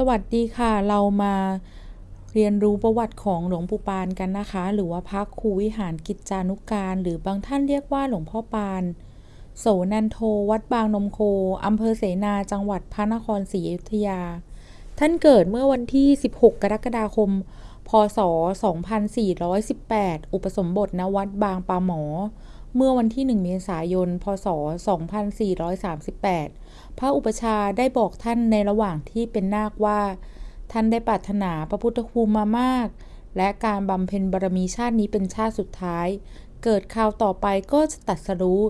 สวัสดีค่ะ เรามาเรียนรู้ประวัติของหลวงปู่ปานกันนะคะ หรือว่าพระครูวิหารกิจจานุการ หรือบางท่านเรียกว่าหลวงพ่อปาน โสนันโท วัดบางนมโคอำเภอเสนาจังหวัดพระนครศรีอยุธยา ท่านเกิดเมื่อวันที่ 16 กรกฎาคม พศ 2418 อุปสมบทณวัดบางปาหมอ เมื่อวันที่ 1 เมษายน พศ 2438 พระอุปชาได้บอกท่านในระหว่างที่เป็นนาคว่า ท่านได้ปรารถนาพระพุทธภูมมามาก และการบำเพ็ญบารมีชาตินี้เป็นชาติสุดท้าย เกิดคราวต่อไปก็จะตัดสรู้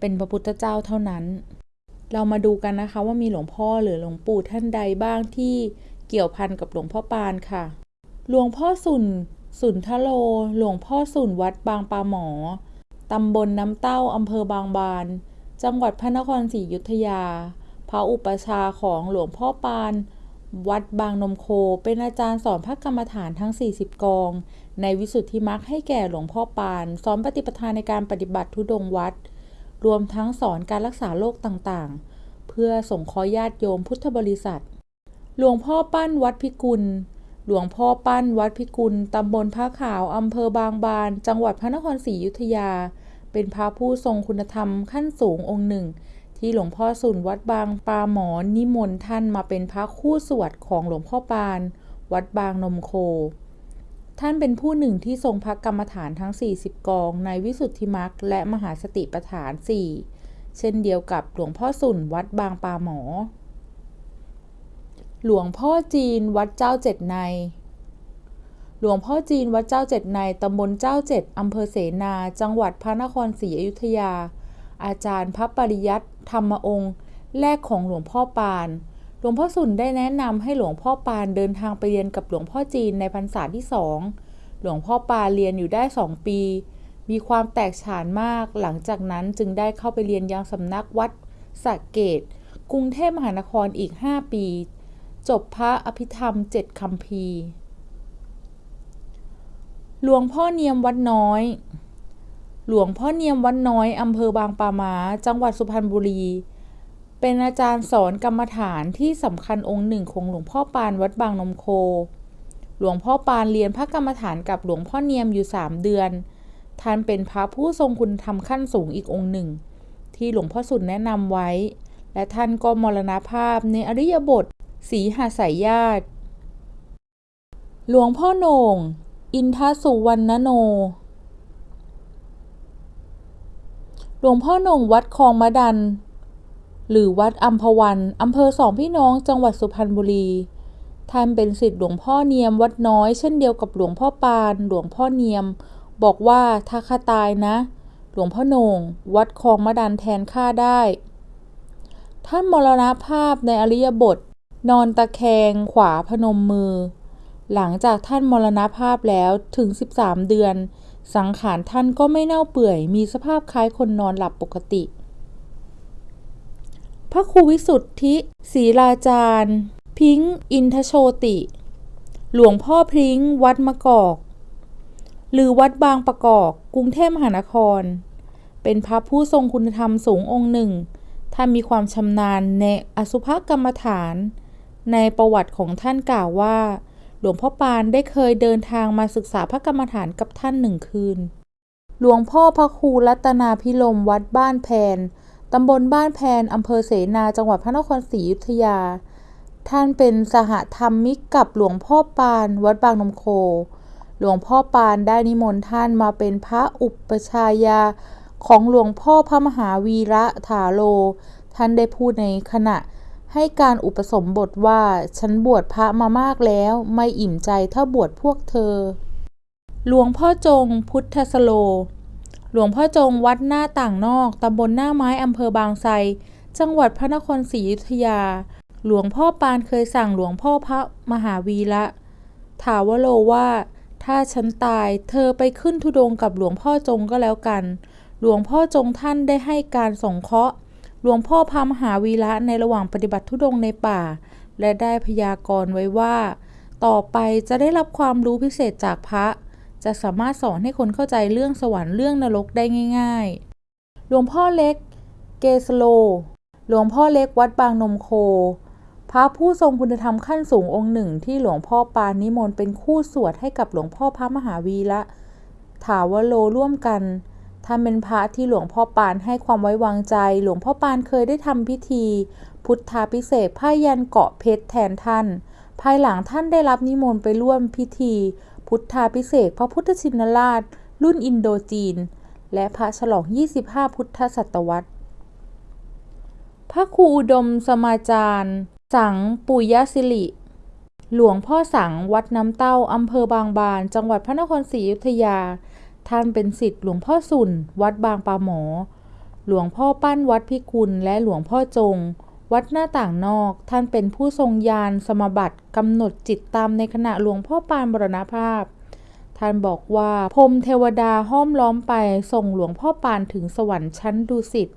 เป็นพระพุทธเจ้าเท่านั้น เรามาดูกันนะคะว่ามีหลวงพ่อหรือหลวงปู่ท่านใดบ้างที่เกี่ยวพันกับหลวงพ่อปานค่ะ หลวงพ่อสุนสุนทโล หลวงพ่อสุนวัดบางปาหมอ ตำบลน้ำเต้าอำเภอบางบาน จังหวัดพระนครศรีอยุธยา พระอุปชาของหลวงพ่อปาน วัดบางนมโค เป็นอาจารย์สอนพระกรรมฐานทั้ง 40 กอง ในวิสุทธิมรรคให้แก่หลวงพ่อปาน สอนปฏิปทาในการปฏิบัติทุดงวัด รวมทั้งสอนการรักษาโรคต่างๆ เพื่อส่งขอญาติโยมพุทธบริษัท หลวงพ่อปั้นวัดพิกุลหลวงพ่อปั้นวัดพิกุล ตำบลพระขาว อำเภอบางบาน จังหวัดพระนครศรีอยุธยา เป็นพระผู้ทรงคุณธรรมขั้นสูงองค์หนึ่ง ที่หลวงพ่อสุนวัดบางปาหมอนิมนต์ท่านมาเป็นพระคู่สวดของหลวงพ่อปาน วัดบางนมโค ท่านเป็นผู้หนึ่งที่ทรงพระกรรมฐานทั้ง 40 กองในวิสุทธิมรรคและมหาสติปัฏฐาน 4 เช่นเดียวกับหลวงพ่อสุนวัดบางปาหมอ หลวงพ่อจีนวัดเจ้าเจ็ดใน หลวงพ่อจีนวัดเจ้าเจ็ดในตำบลเจ้าเจ็ดอำเภอเสนา จังหวัดพระนครศรีอยุธยา อาจารย์พระปริยัติธรรมองค์ แรกของหลวงพ่อปาน หลวงพ่อสุนได้แนะนำให้หลวงพ่อปานเดินทางไปเรียนกับหลวงพ่อจีนในพรรษาที่สองหลวงพ่อปานเรียนอยู่ได้สองปี มีความแตกฉานมาก หลังจากนั้นจึงได้เข้าไปเรียนยังสำนักวัดสระเกต กรุงเทพมหานครอีก 5 ปี จบพระอภิธรรมเจ็ดคำพีร์ หลวงพ่อเนียมวัดน้อย หลวงพ่อเนียมวัดน้อยอำเภอบางปามา จังหวัดสุพรรณบุรี เป็นอาจารย์สอนกรรมฐานที่สำคัญองค์หนึ่งของหลวงพ่อปานวัดบางนมโค หลวงพ่อปานเรียนพระกรรมฐานกับหลวงพ่อเนียมอยู่สามเดือน ท่านเป็นพระผู้ทรงคุณธรรมขั้นสูงอีกองค์หนึ่ง ที่หลวงพ่อสุดแนะนำไว้ และท่านก็มรณภาพในอริยบทสีหาสายญาติ หลวงพ่อโหน่ง อินทสุวรรณโน หลวงพ่อหน่งวัดคลองมะดัน หรือวัดอัมพวันอำเภอสองพี่น้องจังหวัดสุพรรณบุรี ท่านเป็นศิษย์หลวงพ่อเนียมวัดน้อยเช่นเดียวกับหลวงพ่อปาน หลวงพ่อเนียม บอกว่าถ้าข้าตายนะ หลวงพ่อหน่งวัดคลองมะดันแทนข้าได้ ท่านมรณภาพในอริยบท นอนตะแคงขวาพนมมือ หลังจากท่านมรณภาพแล้วถึง 13 เดือน สังขารท่านก็ไม่เน่าเปื่อย มีสภาพคล้ายคนนอนหลับปกติ พระครูวิสุทธิศรีราจารย์ พิงค์อินทโชติ หลวงพ่อพิงวัดมะกอก หรือวัดบางประกอบกรุงเทพมหานคร เป็นพระผู้ทรงคุณธรรมสูงองค์หนึ่ง ท่านมีความชำนาญในอสุภกรรมฐาน ในประวัติของท่านกล่าวว่า หลวงพ่อปานได้เคยเดินทางมาศึกษาพระกรรมฐานกับท่านหนึ่งคืน หลวงพ่อพระครูรัตนาพิลมวัดบ้านแพนตำบลบ้านแพนอำเภอเสนาจังหวัดพระนครศรีอยุธยา ท่านเป็นสหธรรมิกกับหลวงพ่อปาน วัดบางนมโค หลวงพ่อปานได้นิมนต์ท่านมาเป็นพระอุปชายาของหลวงพ่อพระมหาวีระถาโล ท่านได้พูดในขณะ ให้การอุปสมบทว่า ฉันบวชพระมามากแล้ว ไม่อิ่มใจถ้าบวชพวกเธอ หลวงพ่อจงพุทธสโล หลวงพ่อจงวัดหน้าต่างนอกตำบลหน้าไม้อำเภอบางไทรจังหวัดพระนครศรีอยุธยา หลวงพ่อปานเคยสั่งหลวงพ่อพระมหาวีระถาวโลว่า ถ้าฉันตายเธอไปขึ้นธุดงกับหลวงพ่อจงก็แล้วกัน หลวงพ่อจงท่านได้ให้การสงเคราะห์ หลวงพ่อพระมหาวีระในระหว่างปฏิบัติธุดงในป่า และได้พยากรณ์ไว้ว่า ต่อไปจะได้รับความรู้พิเศษจากพระ จะสามารถสอนให้คนเข้าใจเรื่องสวรรค์เรื่องนรกได้ง่ายๆ หลวงพ่อเล็ก เกสโล หลวงพ่อเล็กวัดบางนมโค พระผู้ทรงคุณธรรมขั้นสูงองค์หนึ่งที่หลวงพ่อปานนิมนต์เป็นคู่สวดให้กับหลวงพ่อพระมหาวีระถาวโลร่วมกัน ท่านเป็นพระที่หลวงพ่อปานให้ความไว้วางใจ หลวงพ่อปานเคยได้ทำพิธี พุทธาพิเศษผ้ายันเกาะเพชรแทนท่าน ภายหลังท่านได้รับนิมนต์ไปร่วมพิธี พุทธาพิเศษพระพุทธชินราช รุ่นอินโดจีน และพระฉลอง 25 พุทธศตวรรษ พระครูอุดมสมาจารย์ สังปุยสิริหลวงพ่อสังวัดน้ำเต้าอำเภอบางบาน จังหวัดพระนครศรีอยุธยา ท่านเป็นศิษย์หลวงพ่อสุนวัดบางปาหมอ หลวงพ่อปั้นวัดพิกุลและหลวงพ่อจง วัดหน้าต่างนอก ท่านเป็นผู้ทรงญาณสมบัติกำหนดจิตตามในขณะหลวงพ่อปานบรณภาพ ท่านบอกว่าพรมเทวดาห้อมล้อมไปส่งหลวงพ่อปานถึงสวรรค์ชั้นดุสิต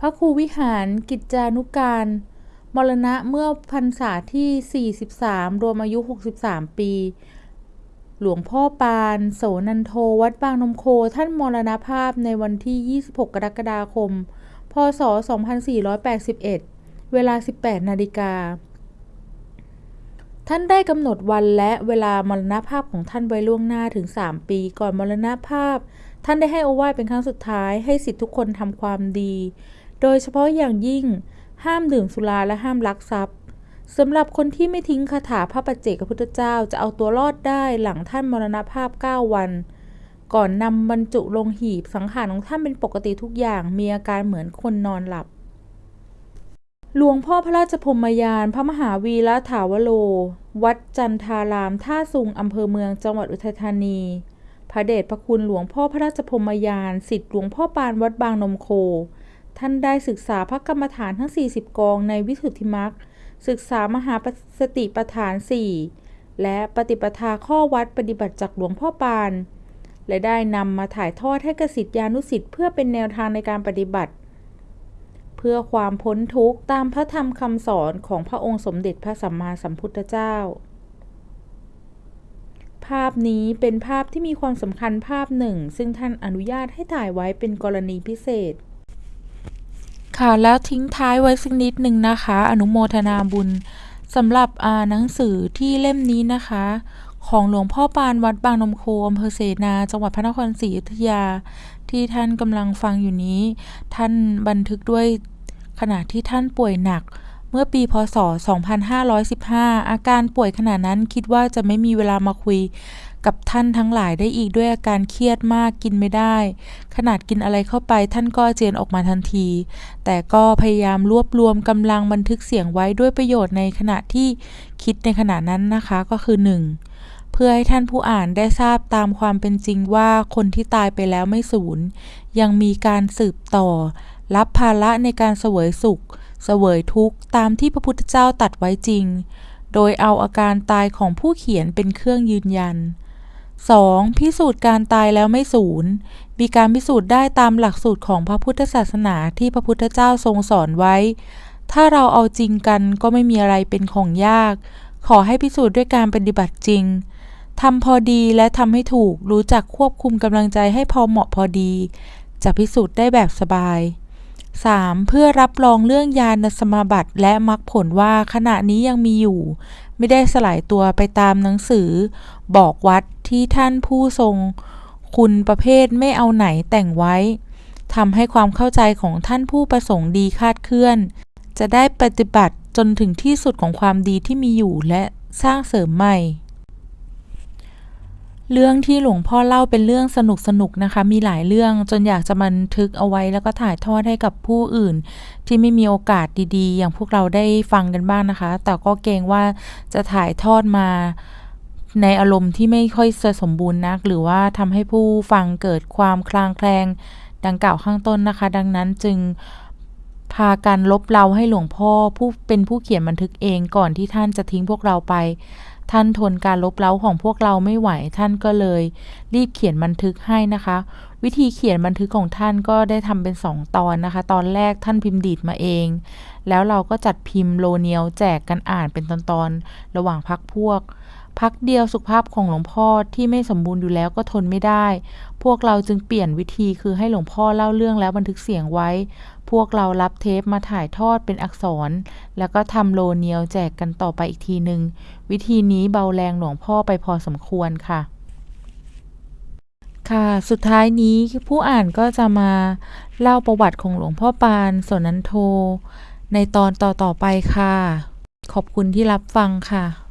พระครูวิหารกิจจานุการ มรณะเมื่อพรรษาที่ 43 รวมอายุ 63 ปี หลวงพ่อปาน โสนันโท วัดบางนมโค ท่านมรณภาพในวันที่ 26 กรกฎาคม พศ 2481 เวลา 18 นาฬิกา ท่านได้กำหนดวันและเวลามรณภาพของท่านไว้ล่วงหน้าถึง 3 ปีก่อนมรณภาพ ท่านได้ให้โอวาทเป็นครั้งสุดท้าย ให้สิทธิทุกคนทำความดี โดยเฉพาะอย่างยิ่ง ห้ามดื่มสุราและห้ามลักทรัพย์ สำหรับคนที่ไม่ทิ้งคาถาพระปัจเจกพุทธเจ้าจะเอาตัวรอดได้หลังท่านมรณภาพ 9 วัน ก่อนนำบรรจุลงหีบสังขารของท่านเป็นปกติทุกอย่างมีอาการเหมือนคนนอนหลับ หลวงพ่อพระราชพรมยาน พระมหาวีระถาวโล วัดจันทาราม ท่าซุงอำเภอเมืองจังหวัดอุทัยธานี พระเดชพระคุณหลวงพ่อพระราชพรมยานสิทธิหลวงพ่อปานวัดบางนมโค ท่านได้ศึกษาพระกรรมฐานทั้ง 40 กองในวิสุทธิมรรค ศึกษามหาสติปฐาน 4 และปฏิปทาข้อวัดปฏิบัติจากหลวงพ่อปาน และได้นำมาถ่ายทอดให้กสิทธิานุสิทธิ์เพื่อเป็นแนวทางในการปฏิบัติ เพื่อความพ้นทุกข์ตามพระธรรมคำสอนของพระองค์สมเด็จพระสัมมาสัมพุทธเจ้า ภาพนี้เป็นภาพที่มีความสำคัญภาพหนึ่ง ซึ่งท่านอนุญาตให้ถ่ายไว้เป็นกรณีพิเศษ ค่ะแล้วทิ้งท้ายไว้สักนิดหนึ่งนะคะ อนุโมทนาบุญสำหรับอ่าหนังสือที่เล่มนี้นะคะ ของหลวงพ่อปานวัดบางนมโคอำเภอเสนา จังหวัดพระนครศรีอยุธยา ที่ท่านกำลังฟังอยู่นี้ ท่านบันทึกด้วยขณะที่ท่านป่วยหนักเมื่อปีพศ 2515 อาการป่วยขณะนั้นคิดว่าจะไม่มีเวลามาคุย กับท่านทั้งหลายได้อีกด้วยอาการเครียดมากกินไม่ได้ ขนาดกินอะไรเข้าไปท่านก็เจียนออกมาทันที แต่ก็พยายามรวบรวมกำลังบันทึกเสียงไว้ด้วยประโยชน์ในขณะที่คิดในขณะนั้นนะคะก็คือ 1. เพื่อให้ท่านผู้อ่านได้ทราบตามความเป็นจริงว่าคนที่ตายไปแล้วไม่สูญยังมีการสืบต่อ รับภาระในการเสวยสุข เสวยทุกข์ตามที่พระพุทธเจ้าตัดไว้จริง โดยเอาอาการตายของผู้เขียนเป็นเครื่องยืนยัน 2. พิสูจน์การตายแล้วไม่สูญ มีการพิสูจน์ได้ตามหลักสูตรของพระพุทธศาสนาที่พระพุทธเจ้าทรงสอนไว้ ถ้าเราเอาจริงกันก็ไม่มีอะไรเป็นของยาก ขอให้พิสูจน์ด้วยการปฏิบัติจริง ทำพอดีและทำให้ถูก รู้จักควบคุมกำลังใจให้พอเหมาะพอดี จะพิสูจน์ได้แบบสบาย 3. เพื่อรับรองเรื่องญาณสมาบัติและมรรคผลว่าขณะนี้ยังมีอยู่ ไม่ได้สลายตัวไปตามหนังสือ บอกวัดที่ท่านผู้ทรง คุณประเภทไม่เอาไหนแต่งไว้ทำให้ความเข้าใจของท่านผู้ประสงค์ดีคาดเคลื่อน จะได้ปฏิบัติจนถึงที่สุดของความดีที่มีอยู่และสร้างเสริมใหม่ เรื่องที่หลวงพ่อเล่าเป็นเรื่องสนุกสนุกนะคะ มีหลายเรื่องจนอยากจะบันทึกเอาไว้แล้วก็ถ่ายทอดให้กับผู้อื่น ที่ไม่มีโอกาสดีๆ อย่างพวกเราได้ฟังกันบ้างนะคะ แต่ก็เกรงว่าจะถ่ายทอดมาในอารมณ์ที่ไม่ค่อยสมบูรณ์นัก หรือว่าทำให้ผู้ฟังเกิดความคลางแคลงดังกล่าวข้างต้นนะคะ ดังนั้นจึงพากันลบเราให้หลวงพ่อผู้เป็นผู้เขียนบันทึกเองก่อนที่ท่านจะทิ้งพวกเราไป ท่านทนการลบเล้าของพวกเราไม่ไหว ท่านก็เลย รีบเขียนบันทึกให้นะคะ วิธีเขียนบันทึกของท่านก็ได้ทำเป็นสองตอนนะคะ ตอนแรกท่านพิมพ์ดีดมาเอง แล้วเราก็จัดพิมพ์โลเนียวแจกกันอ่านเป็นตอนๆระหว่างพักพวก พักเดียวสุขภาพของหลวงพ่อที่ไม่สมบูรณ์อยู่แล้วก็ทนไม่ได้ พวกเราจึงเปลี่ยนวิธีคือให้หลวงพ่อเล่าเรื่องแล้วบันทึกเสียงไว้ พวกเรารับเทปมาถ่ายทอดเป็นอักษร แล้วก็ทำโลเนียลแจกกันต่อไปอีกทีหนึ่งวิธีนี้เบาแรงหลวงพ่อไปพอสมควรค่ะ ค่ะ สุดท้ายนี้ผู้อ่านก็จะมาเล่าประวัติของหลวงพ่อปานสนันโท ในตอนต่อๆไปค่ะ ขอบคุณที่รับฟังค่ะ